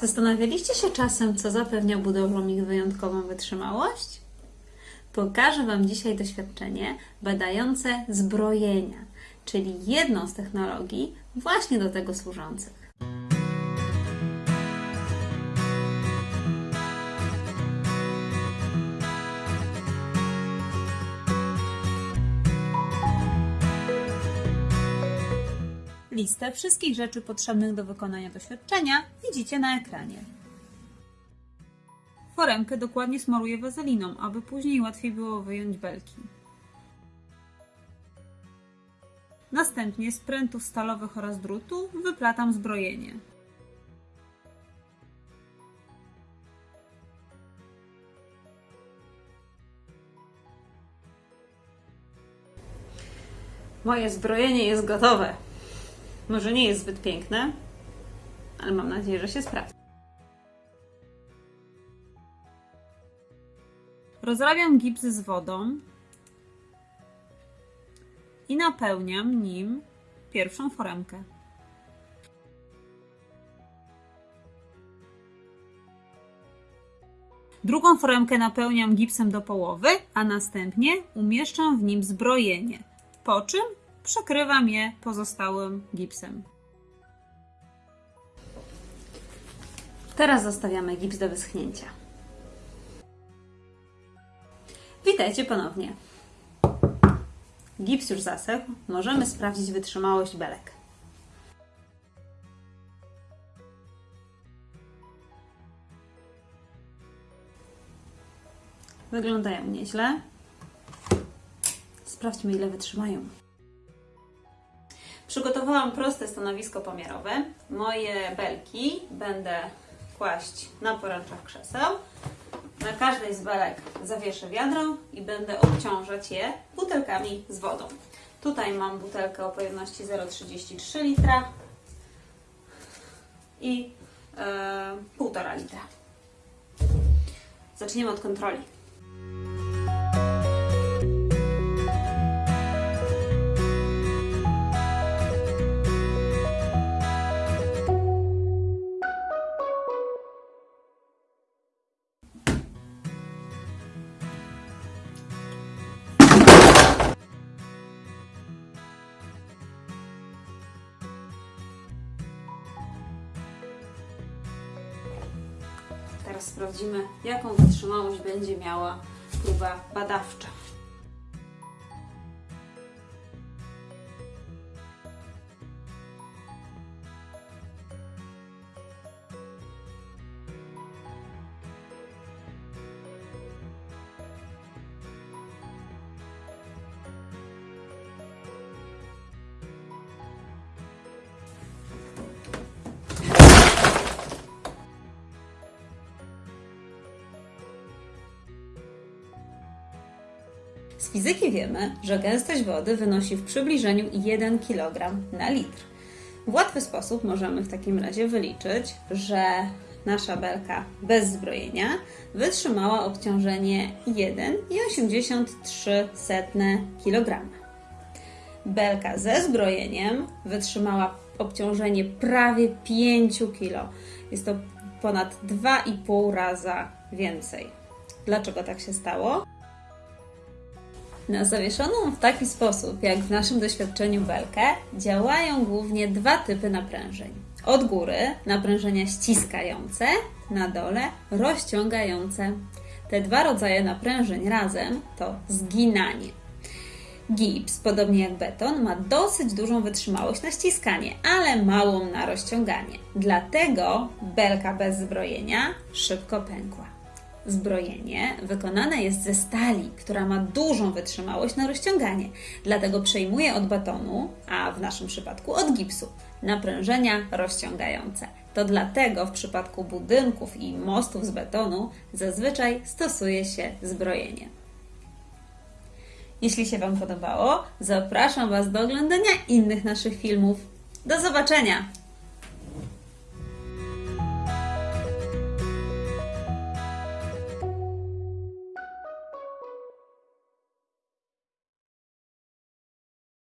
Zastanawialiście się czasem, co zapewnia budowlom ich wyjątkową wytrzymałość? Pokażę Wam dzisiaj doświadczenie badające zbrojenia, czyli jedną z technologii właśnie do tego służących. Listę wszystkich rzeczy potrzebnych do wykonania doświadczenia widzicie na ekranie. Foremkę dokładnie smaruję wazeliną, aby później łatwiej było wyjąć belki. Następnie z prętów stalowych oraz drutu wyplatam zbrojenie. Moje zbrojenie jest gotowe. Może nie jest zbyt piękne, ale mam nadzieję, że się sprawdzi. Rozrabiam gips z wodą i napełniam nim pierwszą foremkę. Drugą foremkę napełniam gipsem do połowy, a następnie umieszczam w nim zbrojenie, po czym przekrywam je pozostałym gipsem. Teraz zostawiamy gips do wyschnięcia. Witajcie ponownie. Gips już zasechł, możemy sprawdzić wytrzymałość belek. Wyglądają nieźle. Sprawdźmy, ile wytrzymają. Przygotowałam proste stanowisko pomiarowe. Moje belki będę kłaść na poręczach krzeseł. Na każdej z belek zawieszę wiadro i będę obciążać je butelkami z wodą. Tutaj mam butelkę o pojemności 0,33 litra i e, 1,5 litra. Zaczniemy od kontroli. Teraz sprawdzimy, jaką wytrzymałość będzie miała próba badawcza. Z fizyki wiemy, że gęstość wody wynosi w przybliżeniu 1 kg na litr. W łatwy sposób możemy w takim razie wyliczyć, że nasza belka bez zbrojenia wytrzymała obciążenie 1,83 kg. Belka ze zbrojeniem wytrzymała obciążenie prawie 5 kg. Jest to ponad 2,5 raza więcej. Dlaczego tak się stało? Na zawieszoną w taki sposób, jak w naszym doświadczeniu belkę, działają głównie dwa typy naprężeń. Od góry naprężenia ściskające, na dole rozciągające. Te dwa rodzaje naprężeń razem to zginanie. Gips, podobnie jak beton, ma dosyć dużą wytrzymałość na ściskanie, ale małą na rozciąganie. Dlatego belka bez zbrojenia szybko pękła. Zbrojenie wykonane jest ze stali, która ma dużą wytrzymałość na rozciąganie, dlatego przejmuje od betonu, a w naszym przypadku od gipsu, naprężenia rozciągające. To dlatego w przypadku budynków i mostów z betonu zazwyczaj stosuje się zbrojenie. Jeśli się Wam podobało, zapraszam Was do oglądania innych naszych filmów. Do zobaczenia!